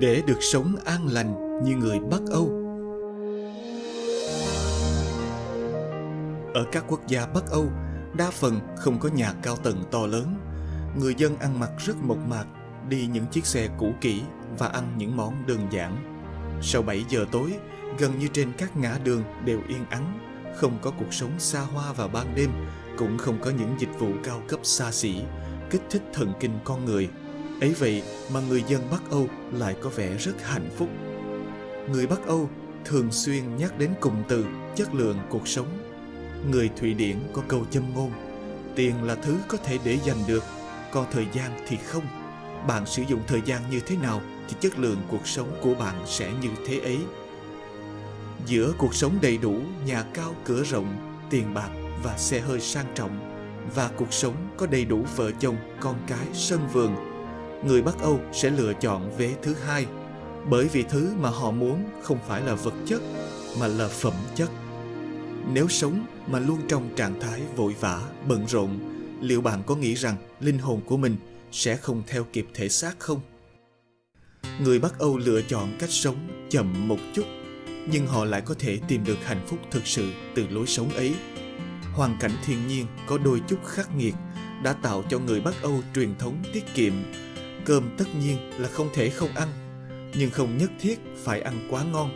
Để được sống an lành như người Bắc Âu. Ở các quốc gia Bắc Âu, đa phần không có nhà cao tầng to lớn. Người dân ăn mặc rất mộc mạc, đi những chiếc xe cũ kỹ và ăn những món đơn giản. Sau 7 giờ tối, gần như trên các ngã đường đều yên ắng, không có cuộc sống xa hoa vào ban đêm, cũng không có những dịch vụ cao cấp xa xỉ, kích thích thần kinh con người. Ấy vậy mà người dân Bắc Âu lại có vẻ rất hạnh phúc. Người Bắc Âu thường xuyên nhắc đến cụm từ chất lượng cuộc sống. Người Thụy Điển có câu châm ngôn, tiền là thứ có thể để dành được, còn thời gian thì không. Bạn sử dụng thời gian như thế nào thì chất lượng cuộc sống của bạn sẽ như thế ấy. Giữa cuộc sống đầy đủ, nhà cao cửa rộng, tiền bạc và xe hơi sang trọng và cuộc sống có đầy đủ vợ chồng, con cái, sân vườn, người Bắc Âu sẽ lựa chọn vế thứ hai bởi vì thứ mà họ muốn không phải là vật chất mà là phẩm chất. Nếu sống mà luôn trong trạng thái vội vã, bận rộn, liệu bạn có nghĩ rằng linh hồn của mình sẽ không theo kịp thể xác không? Người Bắc Âu lựa chọn cách sống chậm một chút, nhưng họ lại có thể tìm được hạnh phúc thực sự từ lối sống ấy. Hoàn cảnh thiên nhiên có đôi chút khắc nghiệt đã tạo cho người Bắc Âu truyền thống tiết kiệm. Cơm tất nhiên là không thể không ăn, nhưng không nhất thiết phải ăn quá ngon.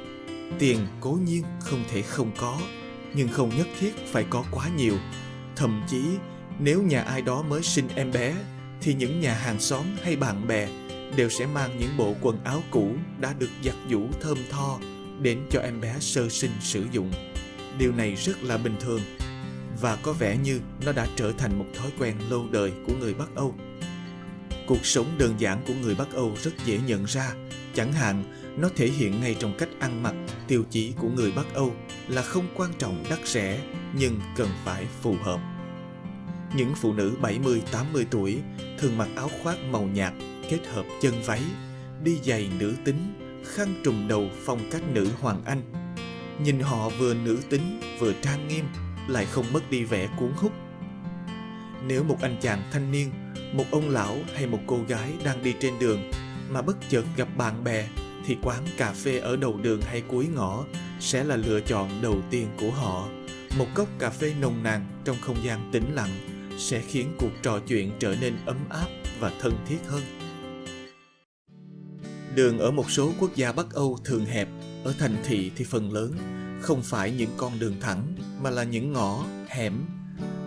Tiền cố nhiên không thể không có, nhưng không nhất thiết phải có quá nhiều. Thậm chí, nếu nhà ai đó mới sinh em bé, thì những nhà hàng xóm hay bạn bè đều sẽ mang những bộ quần áo cũ đã được giặt giũ thơm tho đến cho em bé sơ sinh sử dụng. Điều này rất là bình thường và có vẻ như nó đã trở thành một thói quen lâu đời của người Bắc Âu. Cuộc sống đơn giản của người Bắc Âu rất dễ nhận ra, chẳng hạn nó thể hiện ngay trong cách ăn mặc, tiêu chí của người Bắc Âu là không quan trọng đắt rẻ nhưng cần phải phù hợp. Những phụ nữ 70-80 tuổi thường mặc áo khoác màu nhạt kết hợp chân váy, đi giày nữ tính, khăn trùm đầu phong cách nữ Hoàng Anh. Nhìn họ vừa nữ tính vừa trang nghiêm, lại không mất đi vẻ cuốn hút. Nếu một anh chàng thanh niên, một ông lão hay một cô gái đang đi trên đường mà bất chợt gặp bạn bè thì quán cà phê ở đầu đường hay cuối ngõ sẽ là lựa chọn đầu tiên của họ. Một cốc cà phê nồng nàn trong không gian tĩnh lặng sẽ khiến cuộc trò chuyện trở nên ấm áp và thân thiết hơn. Đường ở một số quốc gia Bắc Âu thường hẹp, ở thành thị thì phần lớn không phải những con đường thẳng mà là những ngõ, hẻm.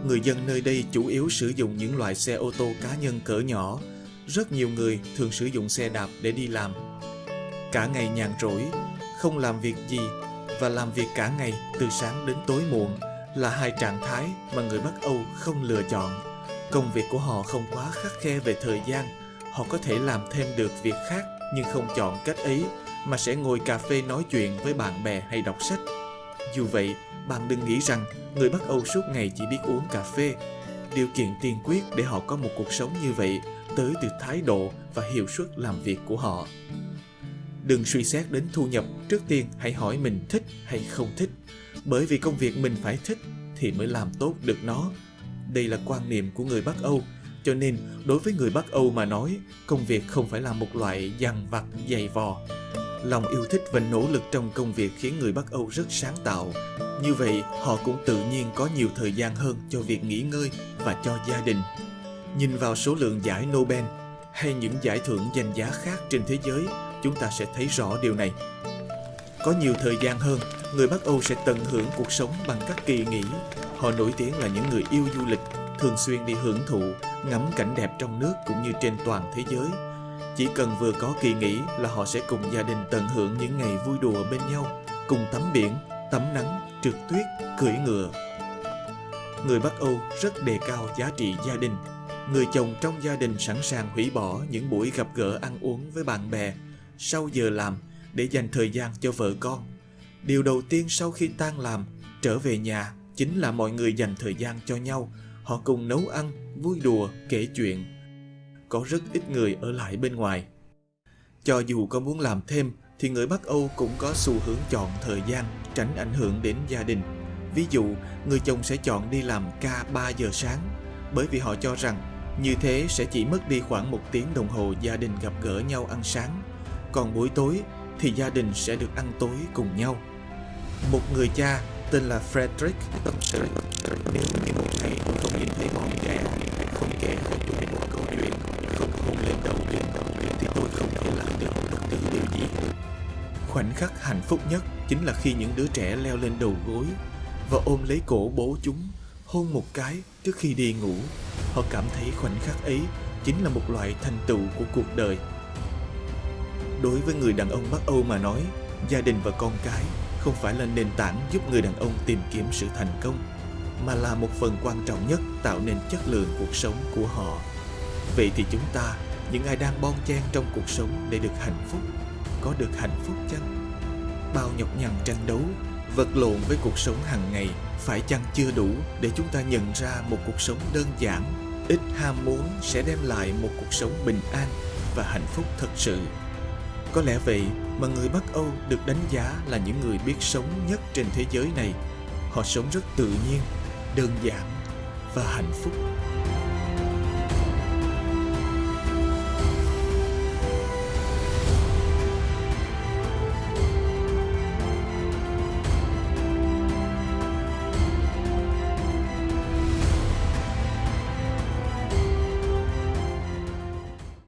Người dân nơi đây chủ yếu sử dụng những loại xe ô tô cá nhân cỡ nhỏ. Rất nhiều người thường sử dụng xe đạp để đi làm. Cả ngày nhàn rỗi, không làm việc gì và làm việc cả ngày từ sáng đến tối muộn là hai trạng thái mà người Bắc Âu không lựa chọn. Công việc của họ không quá khắc khe về thời gian, họ có thể làm thêm được việc khác nhưng không chọn cách ấy mà sẽ ngồi cà phê nói chuyện với bạn bè hay đọc sách. Dù vậy, bạn đừng nghĩ rằng người Bắc Âu suốt ngày chỉ biết uống cà phê. Điều kiện tiên quyết để họ có một cuộc sống như vậy tới từ thái độ và hiệu suất làm việc của họ. Đừng suy xét đến thu nhập, trước tiên hãy hỏi mình thích hay không thích. Bởi vì công việc mình phải thích thì mới làm tốt được nó. Đây là quan niệm của người Bắc Âu, cho nên đối với người Bắc Âu mà nói, công việc không phải là một loại dằn vặt dày vò. Lòng yêu thích và nỗ lực trong công việc khiến người Bắc Âu rất sáng tạo. Như vậy, họ cũng tự nhiên có nhiều thời gian hơn cho việc nghỉ ngơi và cho gia đình. Nhìn vào số lượng giải Nobel hay những giải thưởng danh giá khác trên thế giới, chúng ta sẽ thấy rõ điều này. Có nhiều thời gian hơn, người Bắc Âu sẽ tận hưởng cuộc sống bằng các kỳ nghỉ. Họ nổi tiếng là những người yêu du lịch, thường xuyên đi hưởng thụ, ngắm cảnh đẹp trong nước cũng như trên toàn thế giới. Chỉ cần vừa có kỳ nghỉ là họ sẽ cùng gia đình tận hưởng những ngày vui đùa bên nhau, cùng tắm biển, tắm nắng, trượt tuyết, cưỡi ngựa. Người Bắc Âu rất đề cao giá trị gia đình. Người chồng trong gia đình sẵn sàng hủy bỏ những buổi gặp gỡ ăn uống với bạn bè sau giờ làm để dành thời gian cho vợ con. Điều đầu tiên sau khi tan làm, trở về nhà chính là mọi người dành thời gian cho nhau. Họ cùng nấu ăn, vui đùa, kể chuyện. Có rất ít người ở lại bên ngoài. Cho dù có muốn làm thêm thì người Bắc Âu cũng có xu hướng chọn thời gian tránh ảnh hưởng đến gia đình. Ví dụ, người chồng sẽ chọn đi làm ca 3 giờ sáng bởi vì họ cho rằng Như thế sẽ chỉ mất đi khoảng một tiếng đồng hồ gia đình gặp gỡ nhau ăn sáng. Còn buổi tối thì gia đình sẽ được ăn tối cùng nhau. Một người cha tên là Frederick tâm sự nếu như một ngày tôi không nhìn thấy bọn trẻ không kể cho kể một câu chuyện không hôn lên đầu lên thì tôi không thể làm được bất cứ điều gì khoảnh khắc hạnh phúc nhất chính là khi những đứa trẻ leo lên đầu gối và ôm lấy cổ bố chúng, hôn một cái trước khi đi ngủ. Họ cảm thấy khoảnh khắc ấy chính là một loại thành tựu của cuộc đời. Đối với người đàn ông bắc âu mà nói, gia đình và con cái không phải là nền tảng giúp người đàn ông tìm kiếm sự thành công, mà là một phần quan trọng nhất tạo nên chất lượng cuộc sống của họ vậy thì chúng ta những ai đang bon chen trong cuộc sống để được hạnh phúc có được hạnh phúc chăng bao nhọc nhằn tranh đấu vật lộn với cuộc sống hàng ngày phải chăng chưa đủ để chúng ta nhận ra một cuộc sống đơn giản ít ham muốn sẽ đem lại một cuộc sống bình an và hạnh phúc thật sự có lẽ vậy mà người Bắc Âu được đánh giá là những người biết sống nhất trên thế giới này. Họ sống rất tự nhiên, đơn giản và hạnh phúc.